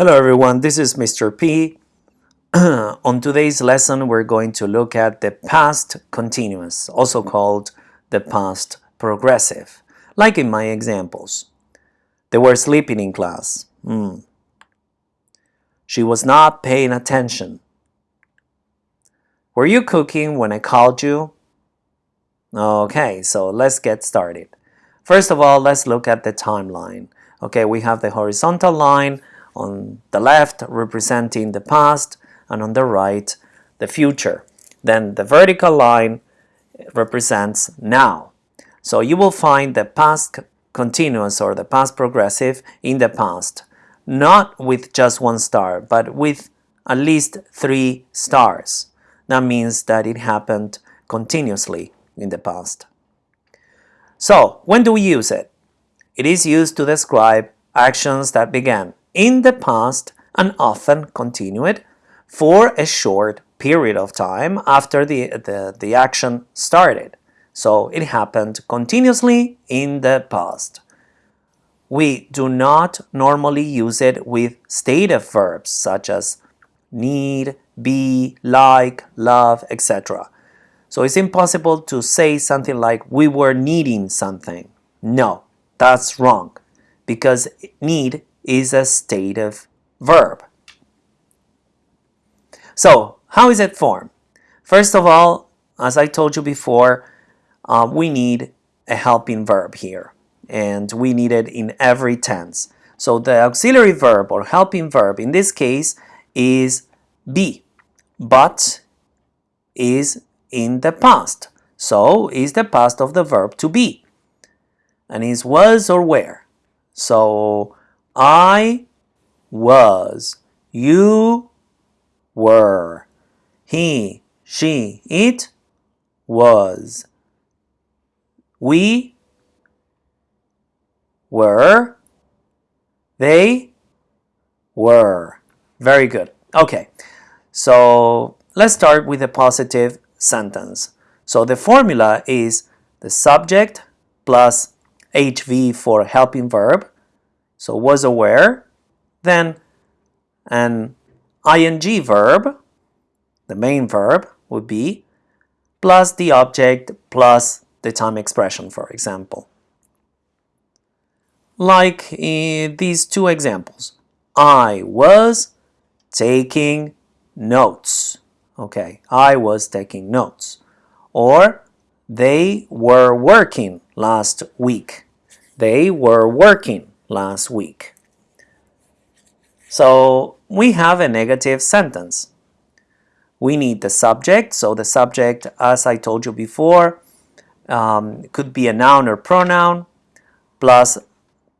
Hello everyone, this is Mr. P. On today's lesson, we're going to look at the past continuous, also called the past progressive, like in my examples. They were sleeping in class. Mm. She was not paying attention. Were you cooking when I called you? Okay, so let's get started. First of all, let's look at the timeline. Okay, we have the horizontal line on the left representing the past and on the right the future. Then the vertical line represents now. So you will find the past continuous or the past progressive in the past, not with just one star, but with at least three stars. That means that it happened continuously in the past. So, when do we use it? It is used to describe actions that began in the past and often continued for a short period of time after the, the, the action started. So it happened continuously in the past. We do not normally use it with stative verbs such as need, be, like, love, etc. So it's impossible to say something like we were needing something. No, that's wrong because need is a stative verb. So, how is it formed? First of all, as I told you before, uh, we need a helping verb here, and we need it in every tense. So the auxiliary verb or helping verb in this case is be, but is in the past. So is the past of the verb to be, and is was or were. So I was, you were, he, she, it was, we were, they were. Very good. Okay, so let's start with a positive sentence. So the formula is the subject plus HV for helping verb so was aware, then an ing verb, the main verb would be, plus the object plus the time expression, for example. Like in these two examples. I was taking notes. Okay, I was taking notes. Or they were working last week. They were working last week. So we have a negative sentence. We need the subject. So the subject, as I told you before, um, could be a noun or pronoun plus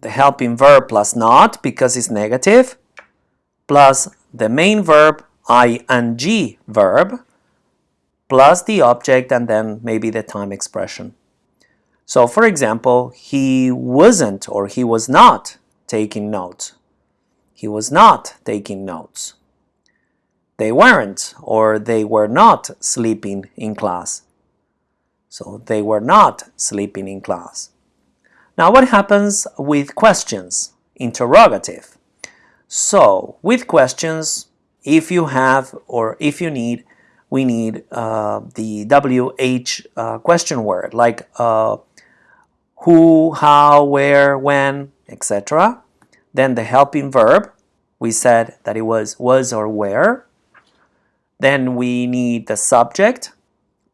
the helping verb plus not because it's negative plus the main verb ing verb plus the object and then maybe the time expression. So for example, he wasn't or he was not taking notes. He was not taking notes. They weren't or they were not sleeping in class. So they were not sleeping in class. Now what happens with questions? Interrogative. So with questions, if you have or if you need, we need uh, the WH uh, question word like uh, who, how, where, when, etc. Then the helping verb, we said that it was was or where. Then we need the subject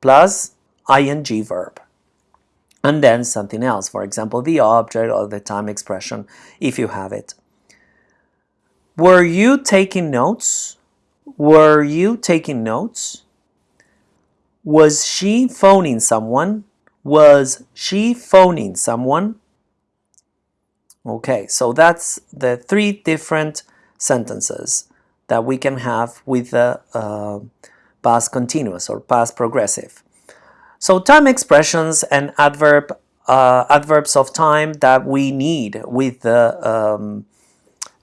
plus ing verb. And then something else, for example, the object or the time expression, if you have it. Were you taking notes? Were you taking notes? Was she phoning someone? Was she phoning someone? Okay, so that's the three different sentences that we can have with the uh, past continuous or past progressive. So time expressions and adverb uh, adverbs of time that we need with the um,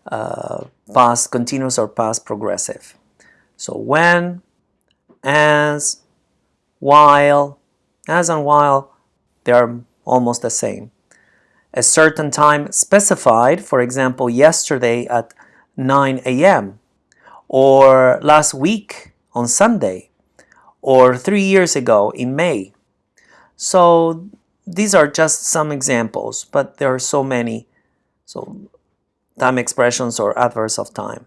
uh, past continuous or past progressive. So when, as, while, as and while, they are almost the same. A certain time specified, for example, yesterday at 9 a.m. or last week on Sunday or three years ago in May. So these are just some examples, but there are so many so time expressions or adverbs of time.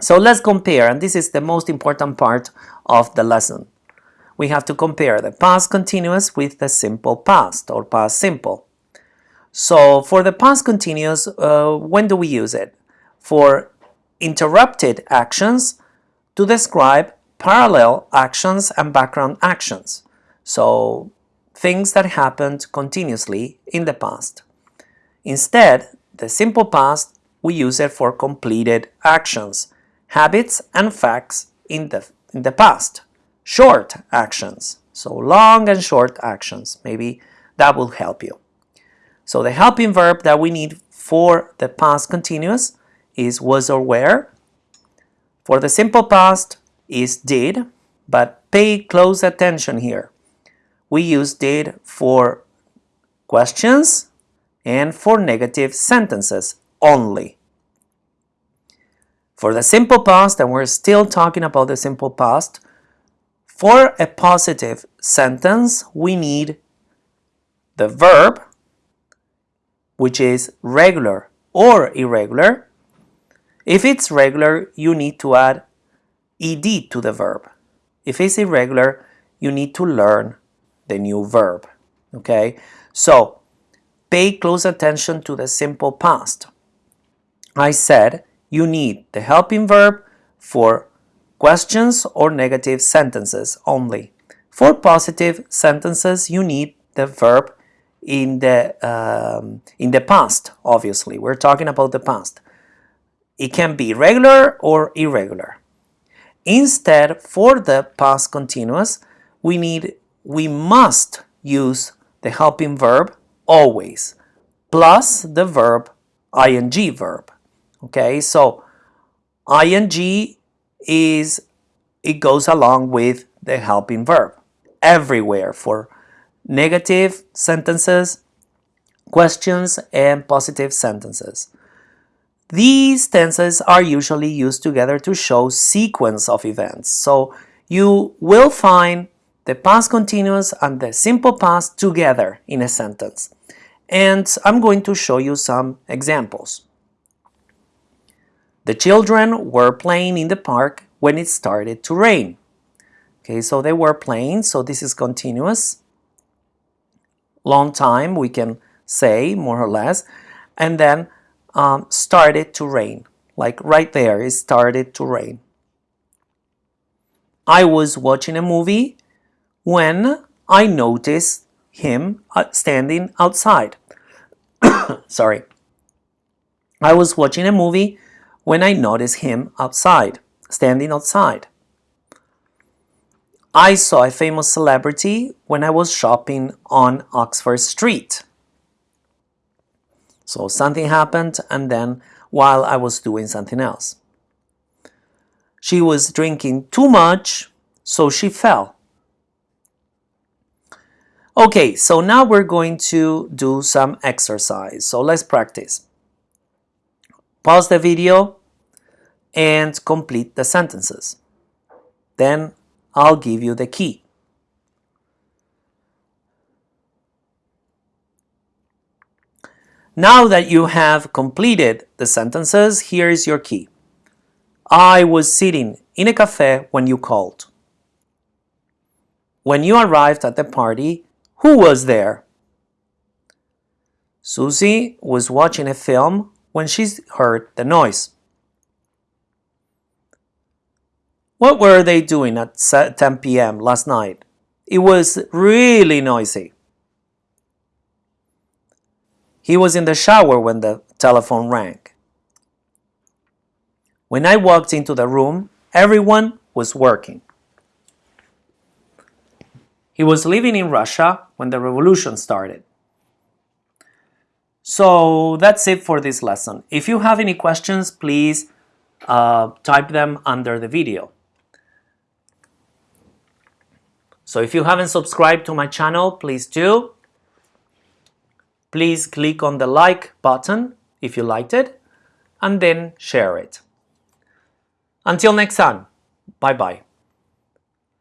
So let's compare, and this is the most important part of the lesson. We have to compare the past continuous with the simple past or past simple. So for the past continuous, uh, when do we use it? For interrupted actions to describe parallel actions and background actions. So things that happened continuously in the past. Instead, the simple past, we use it for completed actions, habits and facts in the, in the past. Short actions, so long and short actions, maybe that will help you. So the helping verb that we need for the past continuous is was or were. For the simple past is did, but pay close attention here. We use did for questions and for negative sentences only. For the simple past, and we're still talking about the simple past, for a positive sentence, we need the verb which is regular or irregular. If it's regular, you need to add ed to the verb. If it's irregular, you need to learn the new verb. Okay, so pay close attention to the simple past. I said you need the helping verb for questions or negative sentences only. For positive sentences, you need the verb in the um, in the past obviously. We're talking about the past. It can be regular or irregular. Instead for the past continuous we need we must use the helping verb always plus the verb ing verb. Okay so ing is it goes along with the helping verb everywhere for negative sentences, questions, and positive sentences. These tenses are usually used together to show sequence of events. So you will find the past continuous and the simple past together in a sentence. And I'm going to show you some examples. The children were playing in the park when it started to rain. Okay, so they were playing, so this is continuous long time, we can say, more or less, and then um, started to rain. Like right there, it started to rain. I was watching a movie when I noticed him uh, standing outside. Sorry. I was watching a movie when I noticed him outside, standing outside. I saw a famous celebrity when I was shopping on Oxford Street. So something happened and then while I was doing something else. She was drinking too much, so she fell. Okay, so now we're going to do some exercise. So let's practice. Pause the video and complete the sentences. Then I'll give you the key. Now that you have completed the sentences, here is your key. I was sitting in a cafe when you called. When you arrived at the party, who was there? Susie was watching a film when she heard the noise. What were they doing at 10 p.m. last night? It was really noisy. He was in the shower when the telephone rang. When I walked into the room, everyone was working. He was living in Russia when the revolution started. So that's it for this lesson. If you have any questions, please uh, type them under the video. So if you haven't subscribed to my channel, please do. Please click on the like button if you liked it. and then share it. Until next time, bye bye.